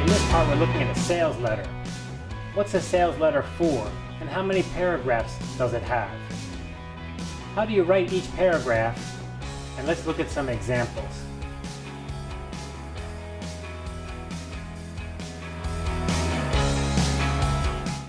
In this part, we're looking at a sales letter. What's a sales letter for, and how many paragraphs does it have? How do you write each paragraph? And let's look at some examples.